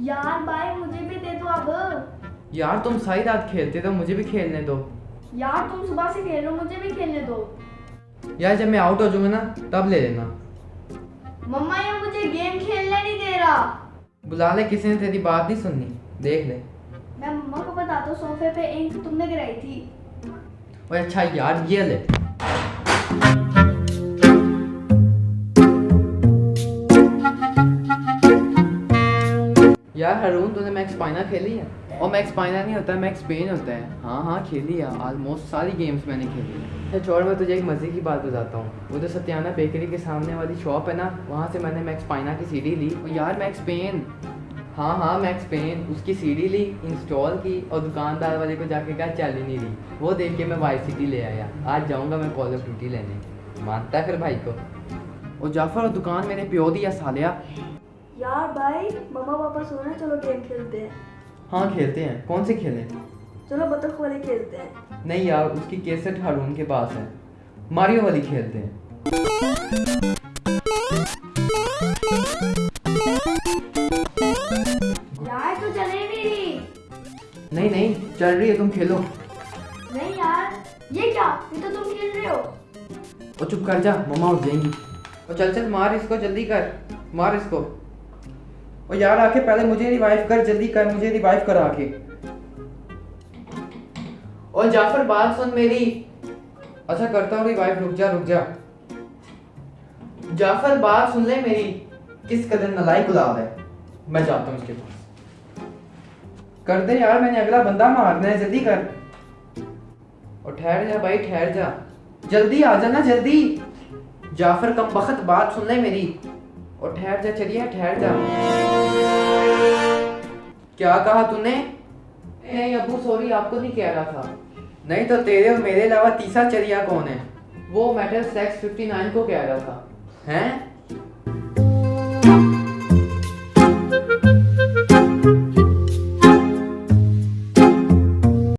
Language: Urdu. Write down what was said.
یار بھائی مجھے بھی دے دو اب یار تم ساری رات کھیلتے تو مجھے بھی کھیلنے دو یار تم صبح سے کھیل رہو مجھے بھی کھیلنے دو یار جب میں آؤٹ ہو جاؤں گا نا تب لے لینا مما یہ مجھے گیم کھیلنے نہیں دے رہا بلا لے کسی نے تیری بات نہیں سننی دیکھ لے میں مما کو بتاتا ہوں صوفے پہ انک تم نے گرائی تھی اور اچھا یار یہ لے یار ہرون، تو نے میکس پائنا کھیلی ہے۔ اور میکس پائنا نہیں ہوتا میکس پین ہوتا ہے۔ ہاں ہاں کھیلی ہے۔ آلموسٹ ساری گیمز میں نے کھیلی ہے اچھا، چھوڑ، میں تجھے ایک مزے کی بات بتاتا ہوں۔ وہ جو ستیانہ بیکری کے سامنے والی شاپ ہے نا، وہاں سے میں نے میکس پائنا کی سی ڈی لی۔ اور یار میکس پین ہاں ہاں میکس پین اس کی سی ڈی لی انسٹال کی اور دکاندار والے کو جا کے کہا چالی نہیں لی وہ دیکھ کے میں وائی سٹی لے آیا۔ آج جاؤں گا میں کال آف ڈیوٹی لینے۔ مانتا ہے پھر بھائی کو۔ اور جعفر، اور دکان میں نے پیو دیا سالیہ سو چلو گیم کھیلتے ہیں۔ ہاں کھیلتے ہیں۔ کون سے کھیلیں؟ چلو بطخ والے کھیلتے ہیں۔ نہیں یار اس کی کیسٹ ہارون کے پاس ہے۔ ماریو والی کھیلتے ہیں۔ نہیں نہیں چل رہی ہے تم کھیلو۔ نہیں یار یہ کیا؟ یہ تو تم کھیل رہے ہو۔ وہ چپ کر جا مما اٹھ جائیں گی۔ اور چل چل مار اس کو جلدی کر۔ مار اس کو۔ اور یار آ کے پہلے مجھے ریوائف کر، جلدی کر، مجھے ریوائف کرا کے۔ اور جعفر بات سن میری۔ اچھا کرتا ہوں ریوائف رک جا رک جا۔ جعفر بات سن لے میری۔ کس قدر نلائی گلاب ہے۔ میں جاتا ہوں اس کے پاس۔ کر دے یار، میں نے اگلا بندہ مارنا ہے، جلدی کر۔ اور ٹھہر جا بھائی، ٹھہر جا۔ جلدی آ جانا، جلدی۔ جعفر کم بخت بات سن لے میری۔ اور ٹھہر جا چلیا ٹھہر جا۔ کیا کہا تو نے؟ نہیں ابو سوری آپ کو نہیں کہہ رہا تھا۔ نہیں تو تیرے اور میرے علاوہ تیسرا چریا کون ہے؟ وہ میٹل سیکس ففٹی نائن کو کہہ رہا تھا۔ ہیں؟